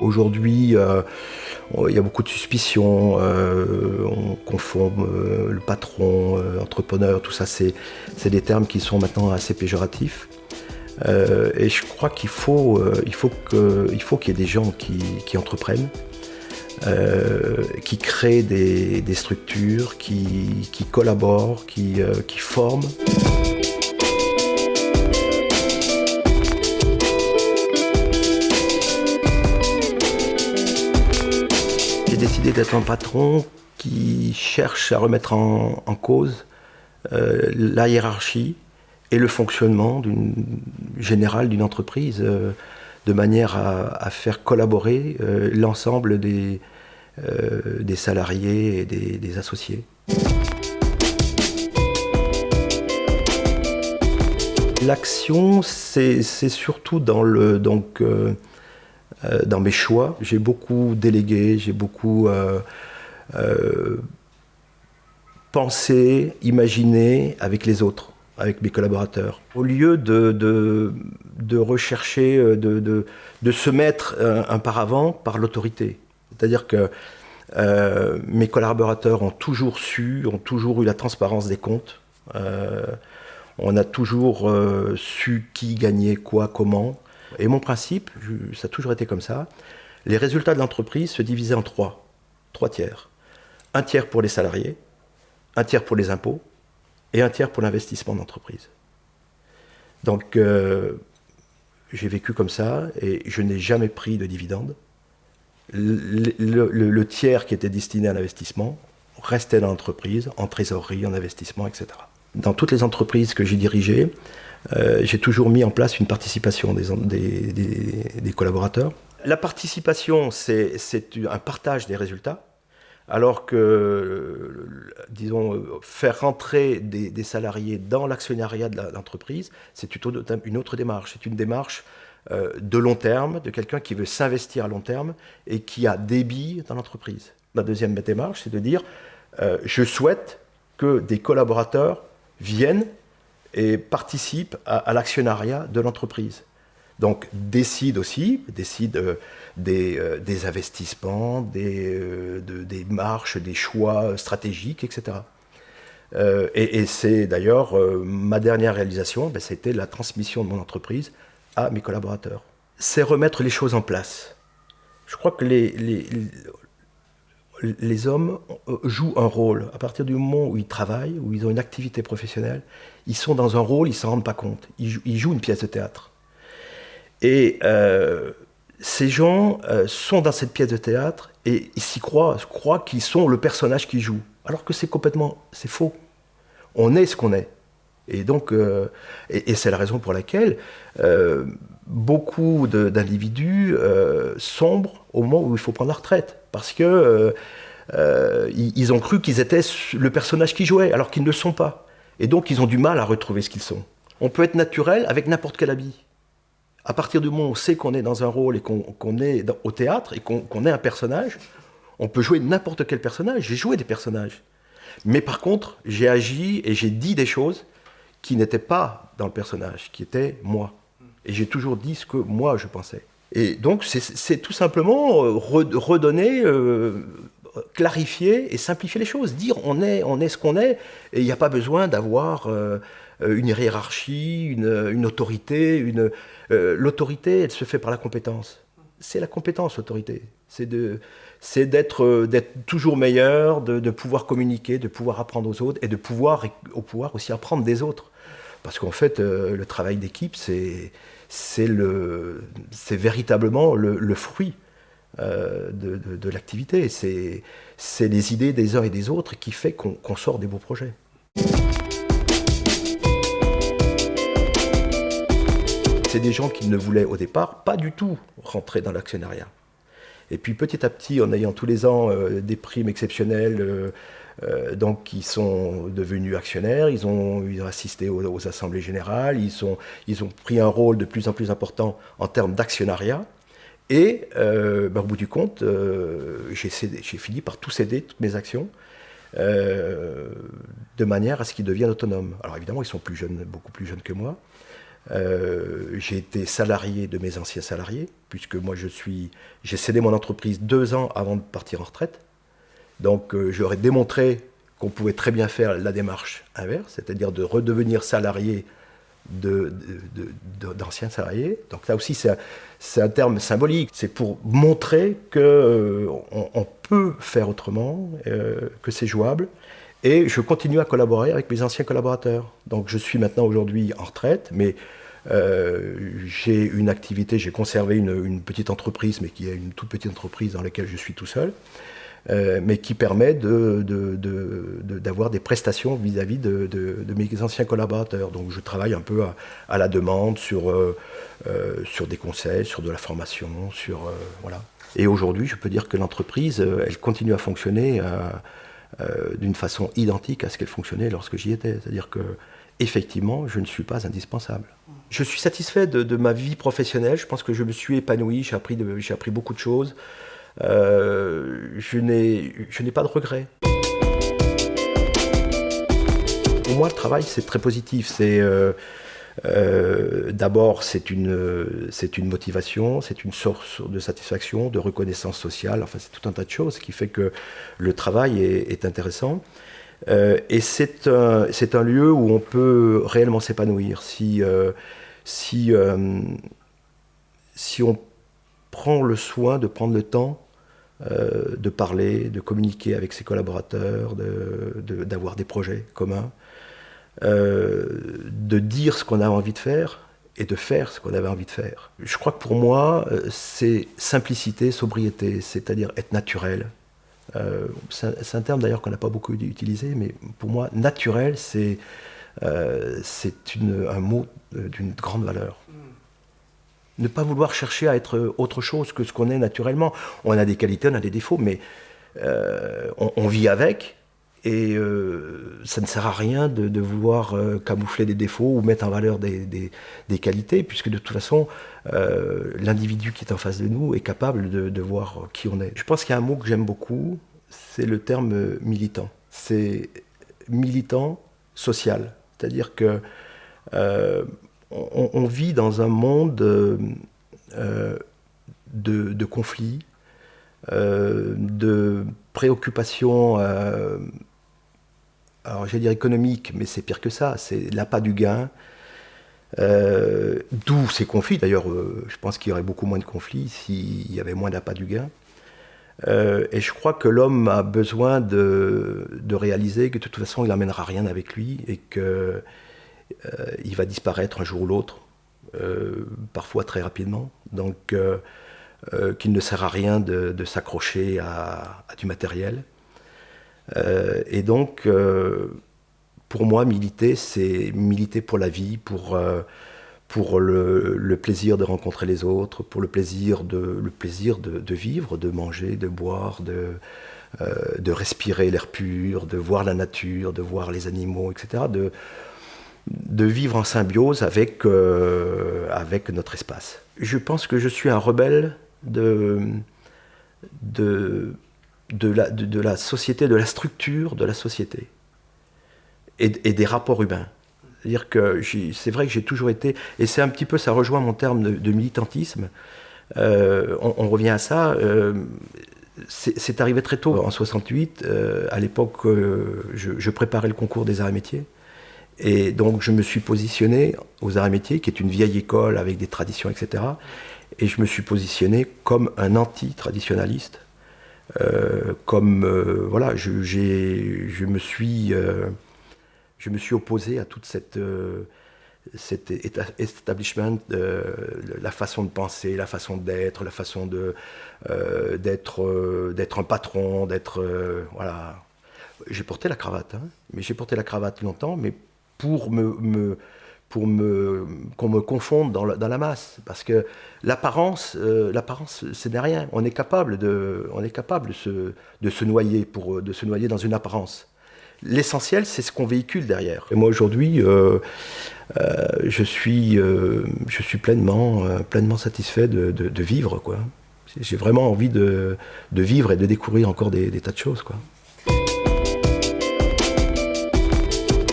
Aujourd'hui, euh, il y a beaucoup de suspicions, euh, on confond euh, le patron, entrepreneur, tout ça, c'est des termes qui sont maintenant assez péjoratifs. et je crois qu'il faut qu'il faut qu'il y ait des gens qui, entreprennent, qui créent des, structures, qui, collaborent, qui forment. Décidé d'être un patron qui cherche à remettre en, cause euh, la hiérarchie et le fonctionnement général d'une entreprise euh, de manière à, faire collaborer euh, l'ensemble des, des, salariés et des, associés. L'action, c'est surtout dans le, donc, euh, dans mes choix. J'ai beaucoup délégué, j'ai beaucoup euh, euh, pensé, imaginé avec les autres, avec mes collaborateurs. Au lieu de, de, rechercher, de, de, se mettre un, paravent par l'autorité. C'est-à-dire que mes collaborateurs ont toujours su, ont toujours eu la transparence des comptes. on a toujours su qui gagnait quoi, comment. Et mon principe, ça a toujours été comme ça, les résultats de l'entreprise se divisaient en trois, trois tiers. Un tiers pour les salariés, un tiers pour les impôts et un tiers pour l'investissement d'entreprise. Donc euh, j'ai vécu comme ça et je n'ai jamais pris de dividendes. Le, tiers qui était destiné à l'investissement restait dans l'entreprise, en trésorerie, en investissement, etc. Dans toutes les entreprises que j'ai dirigées, euh, j'ai toujours mis en place une participation des, collaborateurs. La participation, c'est un partage des résultats, alors que, disons, faire rentrer des, salariés dans l'actionnariat de l'entreprise, c'est une autre démarche. C'est une démarche euh, de long terme, de quelqu'un qui veut s'investir à long terme et qui a billes dans l'entreprise. La deuxième démarche, c'est de dire, euh, je souhaite que des collaborateurs viennent et participe à, l'actionnariat de l'entreprise. Donc décide aussi, décide euh, euh, des, investissements, des, euh, des, marches, des choix stratégiques, etc. et, c'est d'ailleurs ma dernière réalisation, ben, c'était la transmission de mon entreprise à mes collaborateurs. C'est remettre les choses en place. Je crois que les hommes euh, jouent un rôle. À partir du moment où ils travaillent, où ils ont une activité professionnelle, ils sont dans un rôle, ils ne s'en rendent pas compte. Ils, jouent une pièce de théâtre. Et euh, ces gens euh, sont dans cette pièce de théâtre et ils s'y croient, croient qu'ils sont le personnage qu'ils jouent. Alors que c'est complètement, c'est faux. On est ce qu'on est. Et donc, et, c'est la raison pour laquelle beaucoup d'individus sombrent au moment où il faut prendre la retraite parce que euh, euh, ils ont cru qu'ils étaient le personnage qu'ils jouaient, alors qu'ils ne le sont pas. Et donc ils ont du mal à retrouver ce qu'ils sont. On peut être naturel avec n'importe quel habit. À partir du moment où on sait qu'on est dans un rôle et qu'on est au théâtre et qu'on est un personnage, on peut jouer n'importe quel personnage. J'ai joué des personnages. Mais par contre, j'ai agi et j'ai dit des choses qui n'étaient pas dans le personnage, qui étaient moi. Et j'ai toujours dit ce que moi je pensais. Et donc, c'est tout simplement euh, redonner, euh, clarifier et simplifier les choses. Dire on est, on est ce qu'on est, et il n'y a pas besoin d'avoir euh, une hiérarchie, une, autorité. L'autorité, elle se fait par la compétence. C'est la compétence, l'autorité. C'est d'être toujours meilleur, de, pouvoir communiquer, de pouvoir apprendre aux autres et de pouvoir, au pouvoir aussi apprendre des autres. Parce qu'en fait, le travail d'équipe, c'est c'est véritablement le, fruit euh, de, l'activité. C'est les idées des uns et des autres qui fait qu'on sort des beaux projets. C'est des gens qui ne voulaient au départ pas du tout rentrer dans l'actionnariat. Et puis petit à petit, en ayant tous les ans euh, des primes exceptionnelles, euh, euh, donc qui sont devenus actionnaires, ils ont, assisté aux, assemblées générales, ils, ils ont pris un rôle de plus en plus important en termes d'actionnariat. Et ben, au bout du compte, j'ai fini par tout céder, toutes mes actions, de manière à ce qu'ils deviennent autonomes. Alors évidemment, ils sont plus jeunes, beaucoup plus jeunes que moi. J'ai été salarié de mes anciens salariés, puisque moi je suis, j'ai cédé mon entreprise deux ans avant de partir en retraite. Donc j'aurais démontré qu'on pouvait très bien faire la démarche inverse, c'est-à-dire de redevenir salarié d'anciens salariés. Donc là aussi, c'est un, terme symbolique. C'est pour montrer qu'on euh, on peut faire autrement, euh, que c'est jouable. Et je continue à collaborer avec mes anciens collaborateurs. Donc je suis maintenant aujourd'hui en retraite, mais euh, j'ai une activité, j'ai conservé une, petite entreprise, mais qui est une toute petite entreprise dans laquelle je suis tout seul. Euh, mais qui permet d'avoir de, des prestations vis-à-vis de, mes anciens collaborateurs. Donc je travaille un peu à, la demande sur, euh, sur des conseils, sur de la formation, sur voilà. Et aujourd'hui, je peux dire que l'entreprise, elle continue à fonctionner d'une façon identique à ce qu'elle fonctionnait lorsque j'y étais. C'est-à-dire que effectivement, je ne suis pas indispensable. Je suis satisfait de, ma vie professionnelle. Je pense que je me suis épanoui. J'ai appris, appris beaucoup de choses. Euh, je n'ai pas de regrets. Pour moi, le travail, c'est très positif. C'est euh, euh, D'abord, c'est une, une motivation, c'est une source de satisfaction, de reconnaissance sociale. Enfin, c'est tout un tas de choses qui fait que le travail est, intéressant. et c'est un, un, lieu où on peut réellement s'épanouir. Si, si, si on prend le soin de prendre le temps euh, de parler, de communiquer avec ses collaborateurs, d'avoir de, des projets communs, euh, de dire ce qu'on a envie de faire et de faire ce qu'on avait envie de faire. Je crois que pour moi, euh, c'est simplicité, sobriété, c'est-à-dire être naturel. c'est un, terme d'ailleurs qu'on n'a pas beaucoup utilisé, mais pour moi, naturel, c'est un mot d'une grande valeur ne pas vouloir chercher à être autre chose que ce qu'on est naturellement. On a des qualités, on a des défauts, mais euh, on, vit avec. Et euh, ça ne sert à rien de, vouloir euh, camoufler des défauts ou mettre en valeur des, qualités, puisque de toute façon, l'individu qui est en face de nous est capable de, voir qui on est. Je pense qu'il y a un mot que j'aime beaucoup, c'est le terme militant. C'est militant social. C'est-à-dire que on, vit dans un monde euh, euh, de, conflits, euh, de préoccupations, alors j'allais dire économiques, mais c'est pire que ça, c'est l'appât du gain. D'où ces conflits, d'ailleurs, je pense qu'il y aurait beaucoup moins de conflits s'il y avait moins d'appât du gain. et je crois que l'homme a besoin de, réaliser que de toute façon, il n'amènera rien avec lui et que euh, il va disparaître un jour ou l'autre, euh, parfois très rapidement. Donc, euh, qu'il ne sert à rien de, s'accrocher à, du matériel. Et donc, pour moi, militer, c'est militer pour la vie, pour, pour le, plaisir de rencontrer les autres, pour le plaisir de, le plaisir de, vivre, de manger, de boire, de, de respirer l'air pur, de voir la nature, de voir les animaux, etc. De, de vivre en symbiose avec, euh, avec notre espace. Je pense que je suis un rebelle de, de, de, la, société, de la structure de la société et, des rapports humains. C'est-à-dire que c'est vrai que j'ai toujours été, et c'est un petit peu, ça rejoint mon terme de, militantisme, euh, on, revient à ça, euh, c'est arrivé très tôt, en 68, à l'époque, je, je, préparais le concours des arts et métiers, et donc je me suis positionné aux arts et métiers, qui est une vieille école avec des traditions, etc. Et je me suis positionné comme un anti-traditionnaliste. Euh, comme euh, voilà, je, me suis, euh, je me suis opposé à toute cette, cet establishment, la façon de penser, la façon d'être, la façon de d'être, d'être un patron, d'être voilà. J'ai porté la cravate, hein, mais j'ai porté la cravate longtemps, mais pour me, pour me qu'on me confonde dans la, masse. Parce que l'apparence euh, l'apparence ce n'est rien. On est capable de on est capable de se, de se noyer pour de se noyer dans une apparence. L'essentiel c'est ce qu'on véhicule derrière. Et moi aujourd'hui euh, euh, je suis je suis pleinement pleinement satisfait de, de, vivre quoi. J'ai vraiment envie de, de, vivre et de découvrir encore des, des tas de choses quoi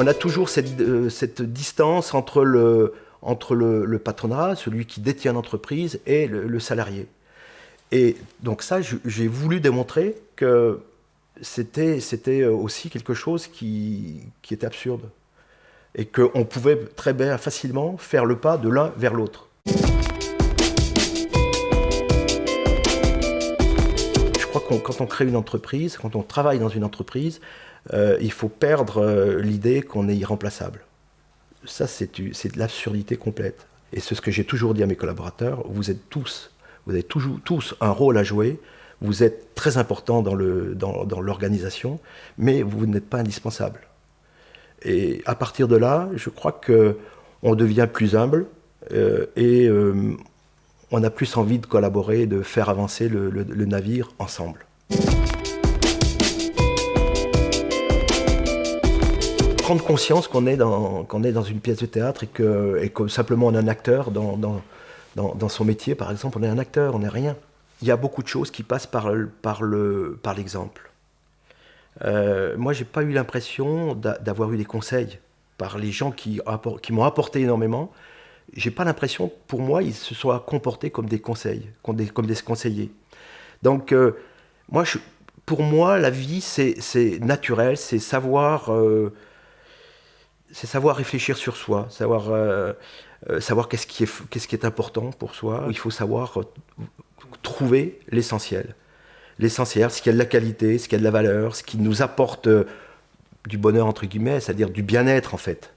on a toujours cette, euh, distance entre le, patronat, celui qui détient l'entreprise, et le, salarié. Et donc ça, j'ai voulu démontrer que c'était aussi quelque chose qui, était absurde. Et qu'on pouvait très facilement, faire le pas de l'un vers l'autre. Quand on crée une entreprise, quand on travaille dans une entreprise, euh, il faut perdre euh, l'idée qu'on est irremplaçable. Ça, c'est de l'absurdité complète. Et c'est ce que j'ai toujours dit à mes collaborateurs, vous êtes tous, vous avez toujours tous un rôle à jouer, vous êtes très important dans l'organisation, mais vous n'êtes pas indispensable. Et à partir de là, je crois qu'on devient plus humble euh, et on a plus envie de collaborer, de faire avancer le navire ensemble. prendre conscience qu'on est, dans, est dans une pièce de théâtre et que, que simplement on est un acteur dans, dans, dans, son métier, par exemple, on est un acteur, on n'est rien. Il y a beaucoup de choses qui passent par, par, le, par l'exemple. Euh, moi, j'ai pas eu l'impression d'avoir eu des conseils par les gens qui, qui m'ont apporté énormément. J'ai pas l'impression, pour moi, ils se soient comportés comme des conseils, comme des, conseillers. Donc, euh, moi, pour moi, la vie, c'est naturel, c'est savoir euh, savoir réfléchir sur soi, savoir, euh, savoir qu'est-ce qui, est, qu'est-ce qui est important pour soi. Il faut savoir trouver l'essentiel. L'essentiel, ce qui a de la qualité, ce qui a de la valeur, ce qui nous apporte du bonheur, entre guillemets, c'est-à-dire du bien-être, en fait.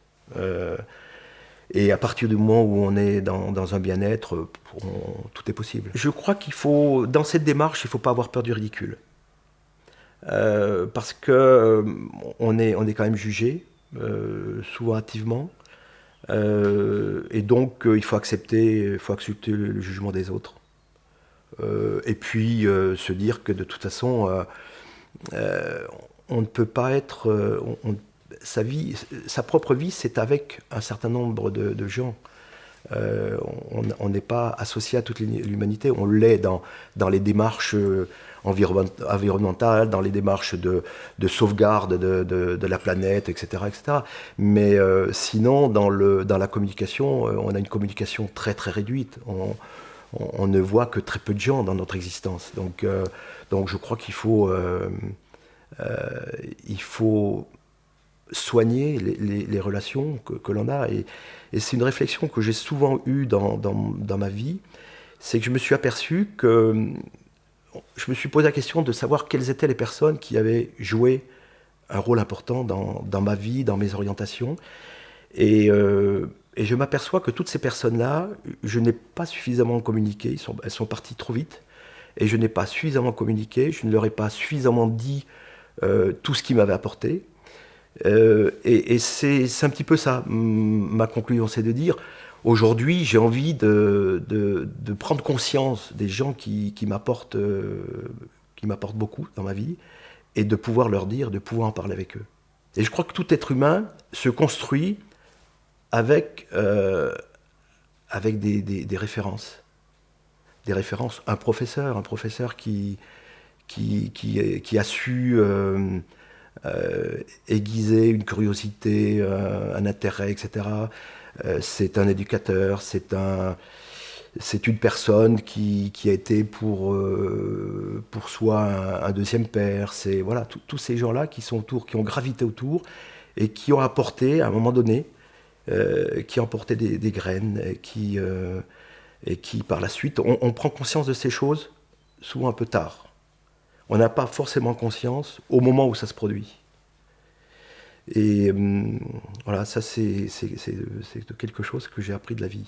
Et à partir du moment où on est dans, un bien-être, tout est possible. Je crois qu'il faut, dans cette démarche, il ne faut pas avoir peur du ridicule. parce que on, est, on est quand même jugé, euh, souvent hâtivement. Euh, et donc, euh, il faut accepter, faut accepter le, jugement des autres. et puis, se dire que de toute façon, on ne peut pas être... sa, vie, sa propre vie, c'est avec un certain nombre de, gens. on n'est pas associé à toute l'humanité, on l'est dans, dans les démarches environnementale, dans les démarches de, sauvegarde de, la planète, etc. etc. Mais euh, sinon, dans, le, dans la communication, euh, on a une communication très très réduite. On, ne voit que très peu de gens dans notre existence. Donc, euh, donc je crois qu'il faut, il faut soigner les, relations que, l'on a. Et, c'est une réflexion que j'ai souvent eue dans, dans ma vie, c'est que je me suis aperçu que je me suis posé la question de savoir quelles étaient les personnes qui avaient joué un rôle important dans, ma vie, dans mes orientations. Euh, et, je m'aperçois que toutes ces personnes-là, je n'ai pas suffisamment communiqué, elles sont parties trop vite, et je n'ai pas suffisamment communiqué, je ne leur ai pas suffisamment dit euh, tout ce qu'ils m'avaient apporté. Euh, et c'est un petit peu ça, ma conclusion, c'est de dire, Aujourd'hui, j'ai envie de, prendre conscience des gens qui, qui m'apportent euh, beaucoup dans ma vie et de pouvoir leur dire, de pouvoir en parler avec eux. Et je crois que tout être humain se construit avec, euh, avec des, références. Des références. Un professeur, un professeur qui, qui, a su euh, aiguiser une curiosité, un intérêt, etc. Euh, c'est un éducateur, c'est un, c'est une personne qui, qui, a été pour, euh, pour soi un, deuxième père. C'est voilà tous ces gens-là qui sont autour, qui ont gravité autour et qui ont apporté à un moment donné, euh, qui ont apporté des, graines et qui, et qui par la suite, on, prend conscience de ces choses souvent un peu tard. On n'a pas forcément conscience au moment où ça se produit. Et hum, voilà, ça c'est quelque chose que j'ai appris de la vie.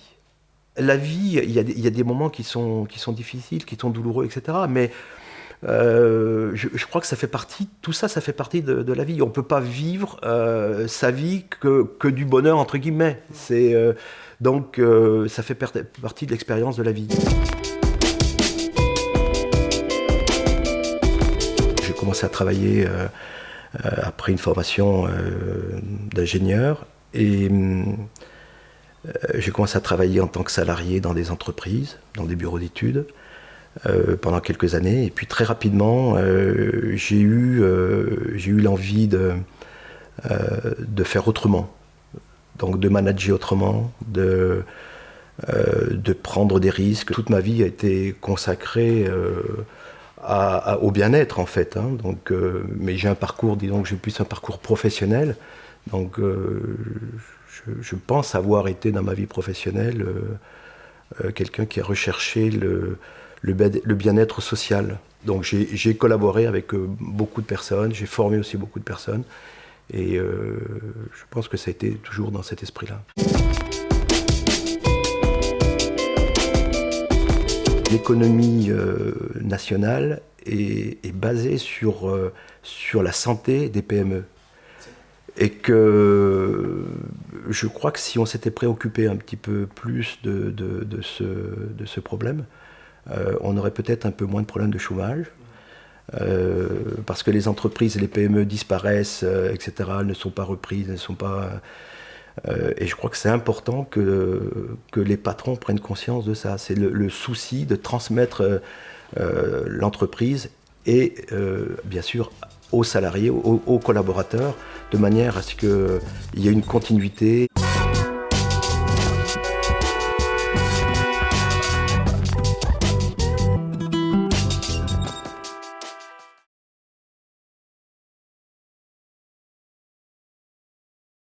La vie, il y, a des, moments qui sont, difficiles, qui sont douloureux, etc. Mais euh, je, crois que ça fait partie, tout ça, ça fait partie de, la vie. On ne peut pas vivre euh, sa vie que, du bonheur, entre guillemets. Euh, donc, ça fait partie de l'expérience de la vie. Commencé à travailler euh, après une formation euh, d'ingénieur. Et euh, j'ai commencé à travailler en tant que salarié dans des entreprises, dans des bureaux d'études. pendant quelques années. Et puis très rapidement, j'ai eu, eu l'envie de, de faire autrement. donc de manager autrement, de, de prendre des risques. Toute ma vie a été consacrée au bien-être en fait. Hein. donc, mais j'ai un parcours, disons que j'ai plus un parcours professionnel. Donc je, pense avoir été dans ma vie professionnelle quelqu'un qui a recherché le, le bien-être social. Donc j'ai collaboré avec euh, beaucoup de personnes, j'ai formé aussi beaucoup de personnes, et euh, je pense que ça a été toujours dans cet esprit-là. L'économie euh, nationale est, basée sur, sur la santé des PME. Et que je crois que si on s'était préoccupé un petit peu plus de, de, ce, de ce problème, euh, on aurait peut-être un peu moins de problèmes de chômage. Euh, parce que les entreprises les PME disparaissent, euh, etc., ne sont pas reprises, ne sont pas... et je crois que c'est important que, les patrons prennent conscience de ça. C'est le, souci de transmettre l'entreprise et, bien sûr, aux salariés, aux, collaborateurs, de manière à ce qu'il y ait une continuité.